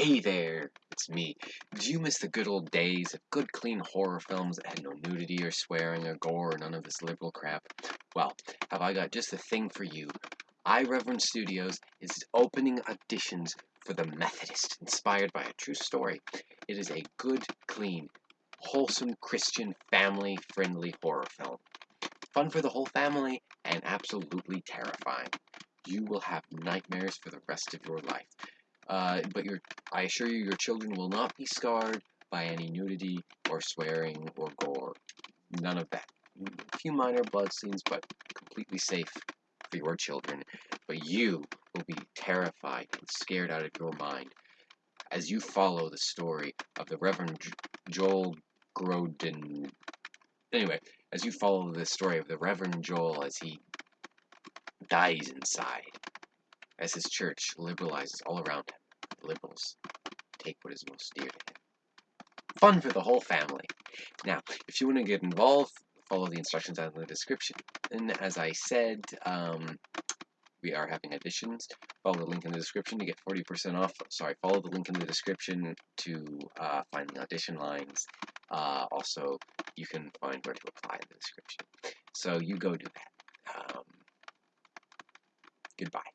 Hey there, it's me. Did you miss the good old days of good, clean horror films that had no nudity or swearing or gore or none of this liberal crap? Well, have I got just the thing for you. I Reverend Studios is opening auditions for The Methodist, inspired by a true story. It is a good, clean, wholesome, Christian, family friendly horror film. Fun for the whole family and absolutely terrifying. You will have nightmares for the rest of your life. Uh, but your, I assure you, your children will not be scarred by any nudity or swearing or gore. None of that. A few minor blood scenes, but completely safe for your children. But you will be terrified and scared out of your mind as you follow the story of the Reverend Joel Grodin. Anyway, as you follow the story of the Reverend Joel as he dies inside, as his church liberalizes all around him liberals take what is most dear to him. Fun for the whole family. Now, if you want to get involved, follow the instructions in the description. And as I said, um, we are having auditions. Follow the link in the description to get 40% off. Sorry, follow the link in the description to uh, find the audition lines. Uh, also, you can find where to apply in the description. So you go do that. Um, goodbye.